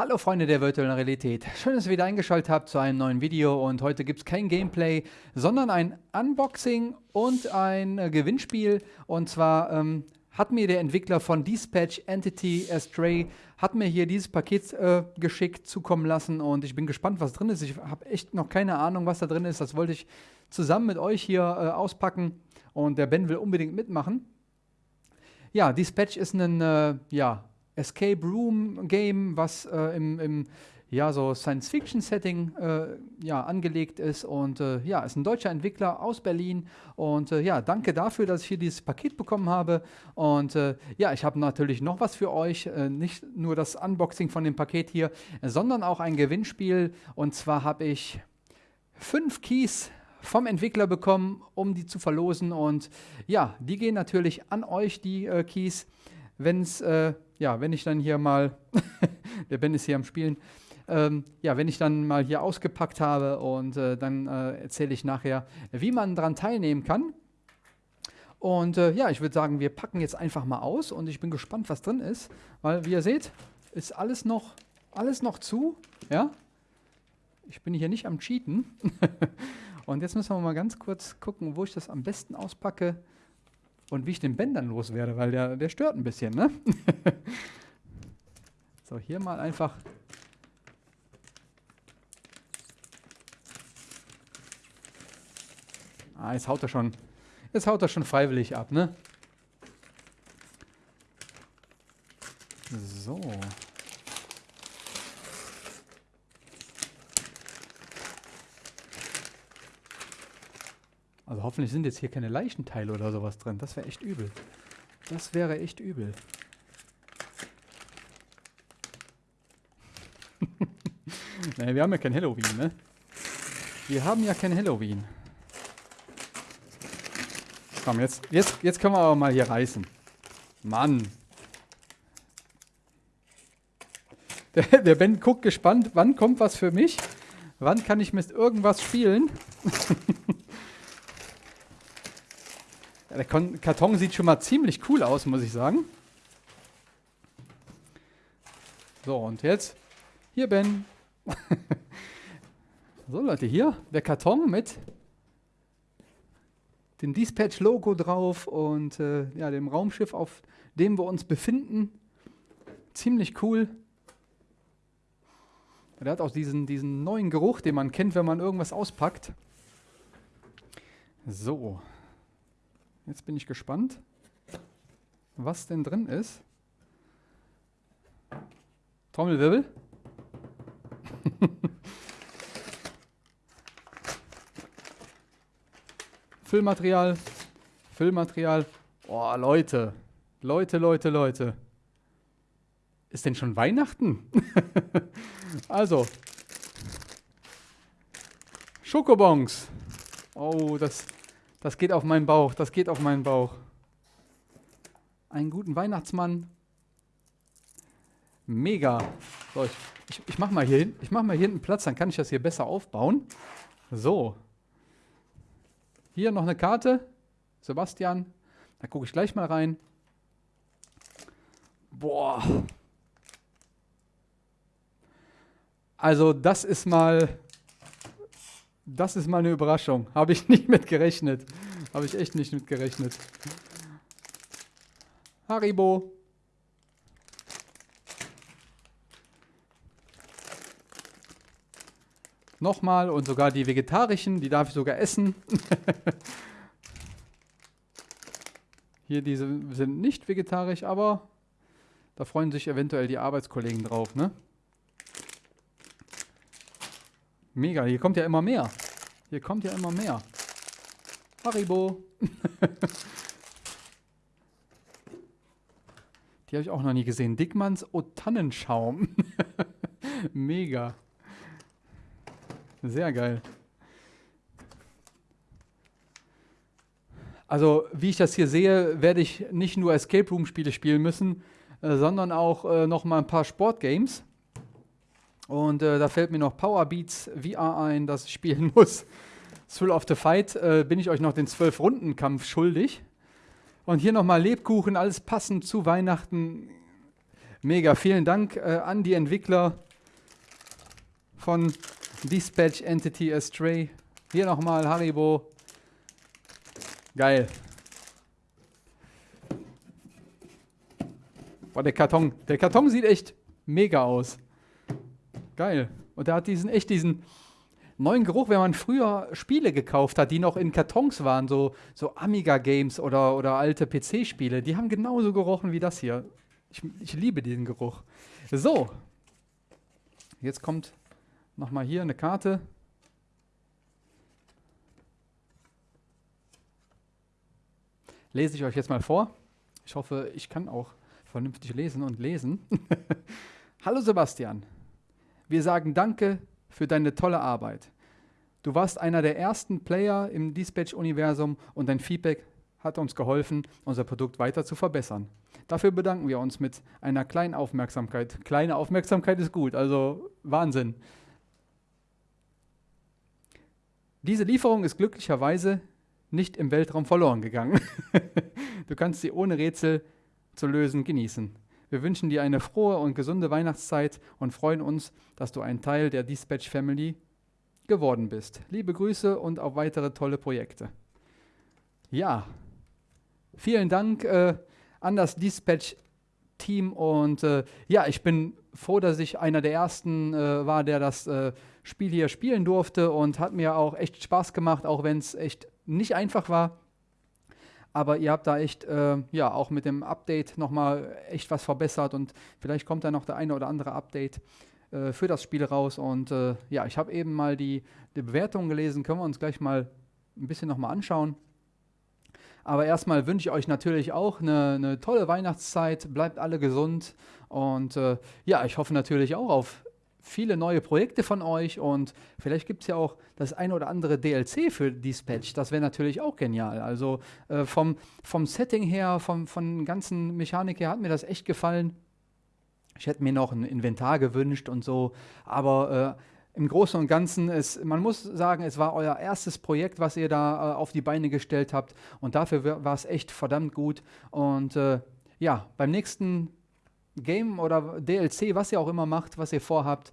Hallo Freunde der virtuellen Realität. Schön, dass ihr wieder eingeschaltet habt zu einem neuen Video und heute gibt es kein Gameplay, sondern ein Unboxing und ein äh, Gewinnspiel und zwar ähm, hat mir der Entwickler von Dispatch Entity Astray hat mir hier dieses Paket äh, geschickt, zukommen lassen und ich bin gespannt, was drin ist. Ich habe echt noch keine Ahnung, was da drin ist. Das wollte ich zusammen mit euch hier äh, auspacken und der Ben will unbedingt mitmachen. Ja, Dispatch ist ein äh, ja, Escape Room Game, was äh, im, im ja, so Science-Fiction-Setting äh, ja, angelegt ist. Und äh, ja, ist ein deutscher Entwickler aus Berlin. Und äh, ja, danke dafür, dass ich hier dieses Paket bekommen habe. Und äh, ja, ich habe natürlich noch was für euch. Äh, nicht nur das Unboxing von dem Paket hier, sondern auch ein Gewinnspiel. Und zwar habe ich fünf Keys vom Entwickler bekommen, um die zu verlosen. Und ja, die gehen natürlich an euch, die Keys. Wenn's, ja, wenn ich dann hier mal, der Ben ist hier am Spielen, ähm, ja, wenn ich dann mal hier ausgepackt habe und äh, dann äh, erzähle ich nachher, wie man daran teilnehmen kann. Und äh, ja, ich würde sagen, wir packen jetzt einfach mal aus und ich bin gespannt, was drin ist, weil wie ihr seht, ist alles noch, alles noch zu, ja. Ich bin hier nicht am Cheaten. und jetzt müssen wir mal ganz kurz gucken, wo ich das am besten auspacke und wie ich den Bändern loswerde, weil der, der stört ein bisschen, ne? so, hier mal einfach Ah, jetzt haut er schon, jetzt haut er schon freiwillig ab, ne? So. Also hoffentlich sind jetzt hier keine Leichenteile oder sowas drin. Das wäre echt übel. Das wäre echt übel. naja, wir haben ja kein Halloween, ne? Wir haben ja kein Halloween. Komm, jetzt, jetzt, jetzt können wir aber mal hier reißen. Mann. Der, der Ben guckt gespannt, wann kommt was für mich? Wann kann ich mit irgendwas spielen? der Karton sieht schon mal ziemlich cool aus, muss ich sagen. So, und jetzt hier, Ben. so, Leute, hier der Karton mit dem Dispatch-Logo drauf und äh, ja, dem Raumschiff, auf dem wir uns befinden. Ziemlich cool. Der hat auch diesen, diesen neuen Geruch, den man kennt, wenn man irgendwas auspackt. So. Jetzt bin ich gespannt, was denn drin ist. Trommelwirbel. Füllmaterial, Füllmaterial. Oh, Leute, Leute, Leute, Leute. Ist denn schon Weihnachten? also, Schokobons. Oh, das, das geht auf meinen Bauch, das geht auf meinen Bauch. Einen guten Weihnachtsmann. Mega. So, ich, ich, ich mache mal hier hin, ich mache mal hier hinten Platz, dann kann ich das hier besser aufbauen. So. Hier noch eine Karte. Sebastian. Da gucke ich gleich mal rein. Boah. Also das ist mal, das ist mal eine Überraschung. Habe ich nicht mit gerechnet. Habe ich echt nicht mit gerechnet. Haribo. Nochmal und sogar die vegetarischen, die darf ich sogar essen. Hier diese sind nicht vegetarisch, aber da freuen sich eventuell die Arbeitskollegen drauf, ne? Mega, hier kommt ja immer mehr. Hier kommt ja immer mehr. Haribo. die habe ich auch noch nie gesehen. Dickmanns O-Tannenschaum. Mega. Sehr geil. Also, wie ich das hier sehe, werde ich nicht nur Escape Room Spiele spielen müssen, äh, sondern auch äh, noch mal ein paar Sportgames. Und äh, da fällt mir noch Power Beats VR ein, das ich spielen muss. Thrill of the Fight äh, bin ich euch noch den 12-Runden-Kampf schuldig. Und hier nochmal Lebkuchen, alles passend zu Weihnachten. Mega, vielen Dank äh, an die Entwickler von Dispatch Entity Astray. Hier nochmal Haribo. Geil. Boah, der Karton. Der Karton sieht echt mega aus. Geil. Und der hat diesen echt diesen neuen Geruch, wenn man früher Spiele gekauft hat, die noch in Kartons waren, so, so Amiga-Games oder, oder alte PC-Spiele, die haben genauso gerochen wie das hier. Ich, ich liebe diesen Geruch. So. Jetzt kommt nochmal hier eine Karte. Lese ich euch jetzt mal vor. Ich hoffe, ich kann auch vernünftig lesen und lesen. Hallo Sebastian. Wir sagen Danke für deine tolle Arbeit. Du warst einer der ersten Player im Dispatch-Universum und dein Feedback hat uns geholfen, unser Produkt weiter zu verbessern. Dafür bedanken wir uns mit einer kleinen Aufmerksamkeit. Kleine Aufmerksamkeit ist gut, also Wahnsinn. Diese Lieferung ist glücklicherweise nicht im Weltraum verloren gegangen. du kannst sie ohne Rätsel zu lösen genießen. Wir wünschen dir eine frohe und gesunde Weihnachtszeit und freuen uns, dass du ein Teil der Dispatch Family geworden bist. Liebe Grüße und auf weitere tolle Projekte. Ja, vielen Dank äh, an das Dispatch-Team und äh, ja, ich bin froh, dass ich einer der ersten äh, war, der das äh, Spiel hier spielen durfte und hat mir auch echt Spaß gemacht, auch wenn es echt nicht einfach war. Aber ihr habt da echt, äh, ja, auch mit dem Update nochmal echt was verbessert und vielleicht kommt da noch der eine oder andere Update äh, für das Spiel raus. Und äh, ja, ich habe eben mal die, die Bewertung gelesen, können wir uns gleich mal ein bisschen nochmal anschauen. Aber erstmal wünsche ich euch natürlich auch eine, eine, tolle Weihnachtszeit. Bleibt alle gesund. Und äh, ja, ich hoffe natürlich auch auf viele neue Projekte von euch und vielleicht gibt es ja auch das eine oder andere DLC für Dispatch. Das wäre natürlich auch genial. Also äh, vom, vom Setting her, vom, von ganzen Mechanik her hat mir das echt gefallen. Ich hätte mir noch ein Inventar gewünscht und so, aber äh, im Großen und Ganzen, ist, man muss sagen, es war euer erstes Projekt, was ihr da äh, auf die Beine gestellt habt und dafür war es echt verdammt gut. Und äh, ja, beim nächsten Game oder DLC, was ihr auch immer macht, was ihr vorhabt,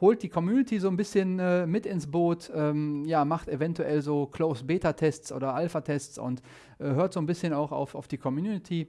holt die Community so ein bisschen äh, mit ins Boot, ähm, ja, macht eventuell so Close-Beta-Tests oder Alpha-Tests und äh, hört so ein bisschen auch auf, auf die Community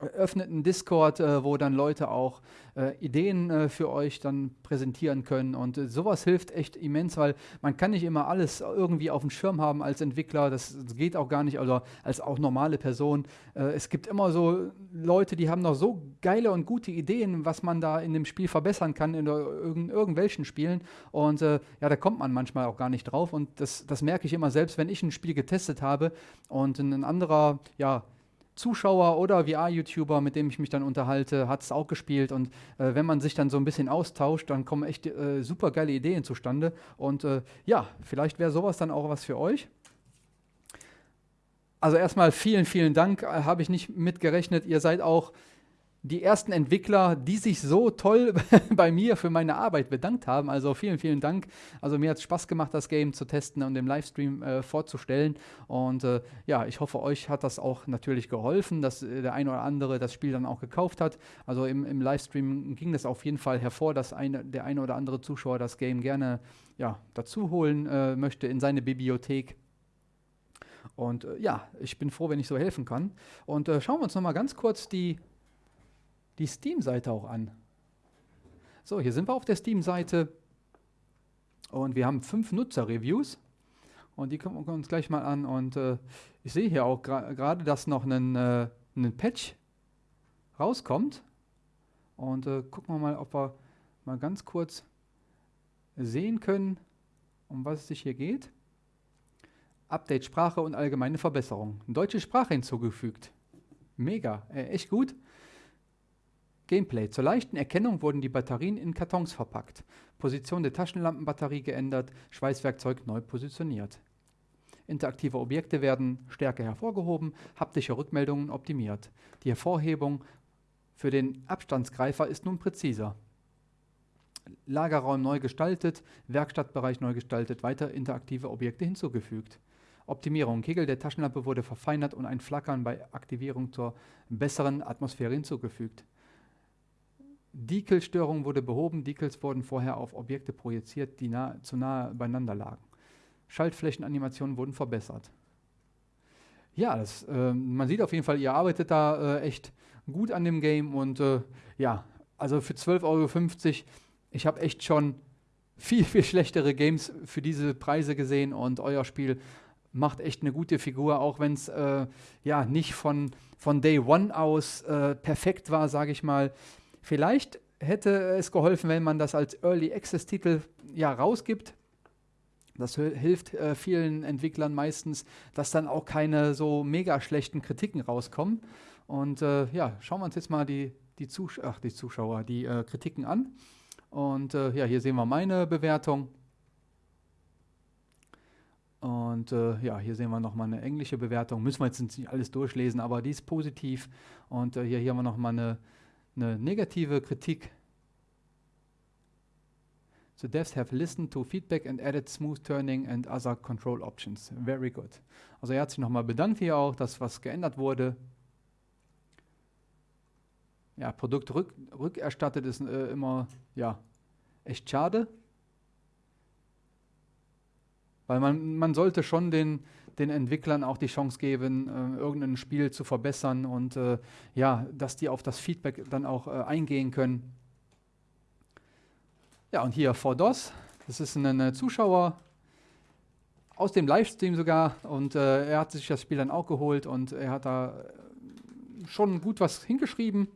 öffnet einen Discord, äh, wo dann Leute auch äh, Ideen äh, für euch dann präsentieren können. Und äh, sowas hilft echt immens, weil man kann nicht immer alles irgendwie auf dem Schirm haben als Entwickler. Das, geht auch gar nicht, also als auch normale Person. Äh, es gibt immer so Leute, die haben noch so geile und gute Ideen, was man da in dem Spiel verbessern kann, in irgend, irgendwelchen Spielen. Und äh, ja, da kommt man manchmal auch gar nicht drauf. Und das, das merke ich immer selbst, wenn ich ein Spiel getestet habe und ein anderer, ja, Zuschauer oder VR-YouTuber, mit dem ich mich dann unterhalte, hat es auch gespielt. Und äh, wenn man sich dann so ein bisschen austauscht, dann kommen echt äh, super geile Ideen zustande. Und äh, ja, vielleicht wäre sowas dann auch was für euch. Also erstmal vielen, vielen Dank. Äh, habe ich nicht mitgerechnet. Ihr seid auch die ersten Entwickler, die sich so toll bei mir für meine Arbeit bedankt haben. Also vielen, vielen Dank. Also mir hat es Spaß gemacht, das Game zu testen und im Livestream äh, vorzustellen. Und äh, ja, ich hoffe, euch hat das auch natürlich geholfen, dass äh, der eine oder andere das Spiel dann auch gekauft hat. Also im, im Livestream ging das auf jeden Fall hervor, dass eine, der eine oder andere Zuschauer das Game gerne ja, dazu holen äh, möchte in seine Bibliothek. Und äh, ja, ich bin froh, wenn ich so helfen kann. Und äh, schauen wir uns nochmal ganz kurz die die Steam-Seite auch an. So, hier sind wir auf der Steam-Seite und wir haben fünf Nutzer-Reviews und die gucken wir uns gleich mal an. Und äh, ich sehe hier auch gerade, dass noch ein, äh, Patch rauskommt. Und äh, gucken wir mal, ob wir mal ganz kurz sehen können, um was es sich hier geht. Update Sprache und allgemeine Verbesserung. Deutsche Sprache hinzugefügt. Mega, äh, echt gut. Gameplay. Zur leichten Erkennung wurden die Batterien in Kartons verpackt. Position der Taschenlampenbatterie geändert, Schweißwerkzeug neu positioniert. Interaktive Objekte werden stärker hervorgehoben, haptische Rückmeldungen optimiert. Die Hervorhebung für den Abstandsgreifer ist nun präziser. Lagerraum neu gestaltet, Werkstattbereich neu gestaltet, weiter interaktive Objekte hinzugefügt. Optimierung. Kegel der Taschenlampe wurde verfeinert und ein Flackern bei Aktivierung zur besseren Atmosphäre hinzugefügt. Decal-Störung wurde behoben. Decals wurden vorher auf Objekte projiziert, die nah, zu nahe beieinander lagen. Schaltflächenanimationen wurden verbessert. Ja, das, äh, man sieht auf jeden Fall, ihr arbeitet da äh, echt gut an dem Game und äh, ja, also für 12,50 Euro, ich habe echt schon viel, viel schlechtere Games für diese Preise gesehen und euer Spiel macht echt eine gute Figur, auch wenn es äh, ja nicht von, von Day One aus äh, perfekt war, sage ich mal. Vielleicht hätte es geholfen, wenn man das als Early Access Titel ja rausgibt. Das hilft äh, vielen Entwicklern meistens, dass dann auch keine so mega schlechten Kritiken rauskommen. Und äh, ja, schauen wir uns jetzt mal die, die, Zus Ach, die Zuschauer, die äh, Kritiken an. Und äh, ja, hier sehen wir meine Bewertung. Und äh, ja, hier sehen wir nochmal eine englische Bewertung. Müssen wir jetzt nicht alles durchlesen, aber die ist positiv. Und äh, hier, hier haben wir nochmal eine, eine negative Kritik. The devs have listened to feedback and added smooth turning and other control options. Very good. Also er hat sich nochmal bedankt hier auch, dass was geändert wurde. Ja, Produkt rück, rückerstattet ist äh, immer, ja, echt schade. Weil man, man sollte schon den, den Entwicklern auch die Chance geben, äh, irgendein Spiel zu verbessern und äh, ja, dass die auf das Feedback dann auch äh, eingehen können. Ja, und hier vor DOS, das ist ein Zuschauer aus dem Livestream sogar und äh, er hat sich das Spiel dann auch geholt und er hat da schon gut was hingeschrieben,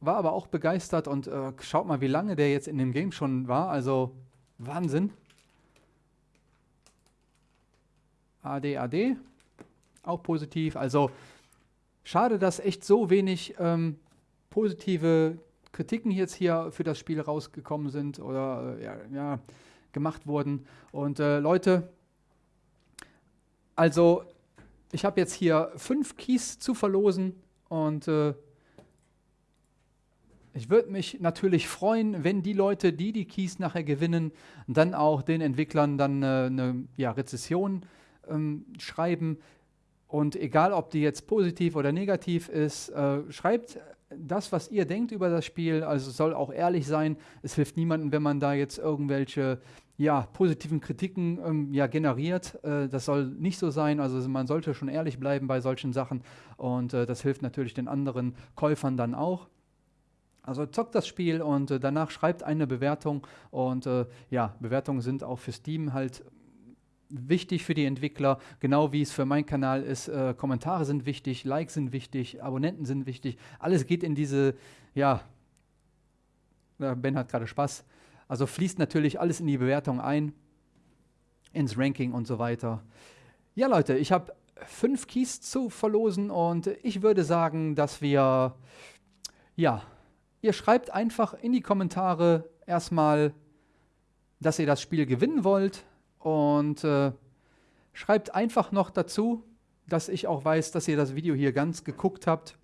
war aber auch begeistert und äh, schaut mal, wie lange der jetzt in dem Game schon war, also Wahnsinn. AD, AD, auch positiv, also schade, dass echt so wenig ähm, positive Kritiken jetzt hier für das Spiel rausgekommen sind oder äh, ja, ja, gemacht wurden. Und äh, Leute, also ich habe jetzt hier fünf Keys zu verlosen und äh, ich würde mich natürlich freuen, wenn die Leute, die die Keys nachher gewinnen, dann auch den Entwicklern dann äh, eine ja, Rezession ähm, schreiben. Und egal, ob die jetzt positiv oder negativ ist, äh, schreibt das, was ihr denkt über das Spiel, also soll auch ehrlich sein. Es hilft niemandem, wenn man da jetzt irgendwelche ja, positiven Kritiken ähm, ja, generiert. Äh, das soll nicht so sein. Also man sollte schon ehrlich bleiben bei solchen Sachen. Und äh, das hilft natürlich den anderen Käufern dann auch. Also zockt das Spiel und äh, danach schreibt eine Bewertung. Und äh, ja, Bewertungen sind auch für Steam halt wichtig für die Entwickler, genau wie es für meinen Kanal ist. Äh, Kommentare sind wichtig, Likes sind wichtig, Abonnenten sind wichtig. Alles geht in diese, ja, Ben hat gerade Spaß. Also fließt natürlich alles in die Bewertung ein, ins Ranking und so weiter. Ja, Leute, ich habe fünf Keys zu verlosen und ich würde sagen, dass wir, ja, ihr schreibt einfach in die Kommentare erstmal, dass ihr das Spiel gewinnen wollt und äh, schreibt einfach noch dazu, dass ich auch weiß, dass ihr das Video hier ganz geguckt habt.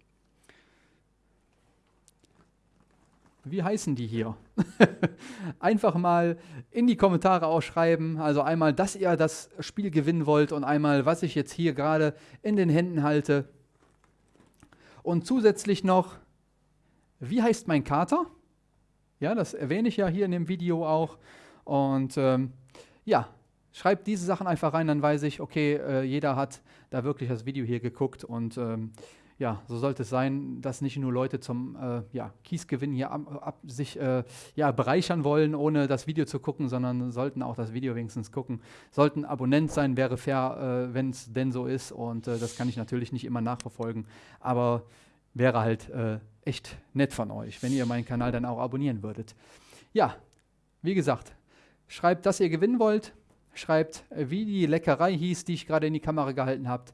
Wie heißen die hier? einfach mal in die Kommentare ausschreiben. Also einmal, dass ihr das Spiel gewinnen wollt und einmal, was ich jetzt hier gerade in den Händen halte. Und zusätzlich noch, wie heißt mein Kater? Ja, das erwähne ich ja hier in dem Video auch. Und ähm, ja, Schreibt diese Sachen einfach rein, dann weiß ich, okay, äh, jeder hat da wirklich das Video hier geguckt und ähm, ja, so sollte es sein, dass nicht nur Leute zum äh, ja, Kiesgewinn hier ab, ab, sich äh, ja, bereichern wollen, ohne das Video zu gucken, sondern sollten auch das Video wenigstens gucken. Sollten Abonnent sein, wäre fair, äh, wenn es denn so ist. Und äh, das kann ich natürlich nicht immer nachverfolgen. Aber wäre halt äh, echt nett von euch, wenn ihr meinen Kanal dann auch abonnieren würdet. Ja, wie gesagt, schreibt, dass ihr gewinnen wollt schreibt, äh, wie die Leckerei hieß, die ich gerade in die Kamera gehalten habe.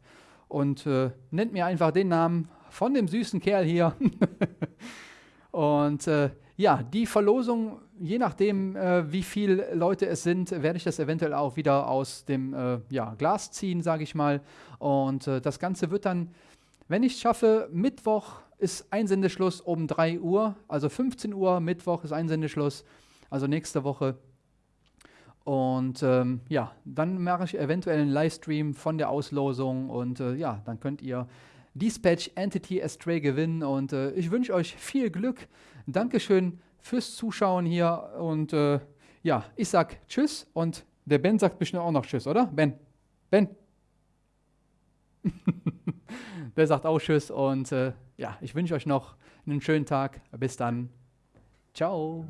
Und äh, nennt mir einfach den Namen von dem süßen Kerl hier. und äh, ja, die Verlosung, je nachdem, äh, wie viele Leute es sind, werde ich das eventuell auch wieder aus dem äh, ja, Glas ziehen, sage ich mal. Und äh, das Ganze wird dann, wenn ich es schaffe, Mittwoch ist Einsendeschluss um 3 Uhr, also 15 Uhr, Mittwoch ist Einsendeschluss, also nächste Woche. Und ähm, ja, dann mache ich eventuell einen Livestream von der Auslosung und äh, ja, dann könnt ihr Dispatch Entity Astray gewinnen und äh, ich wünsche euch viel Glück, Dankeschön fürs Zuschauen hier und äh, ja, ich sag Tschüss und der Ben sagt bestimmt auch noch Tschüss, oder? Ben? Ben? der sagt auch Tschüss und äh, ja, ich wünsche euch noch einen schönen Tag. Bis dann. Ciao.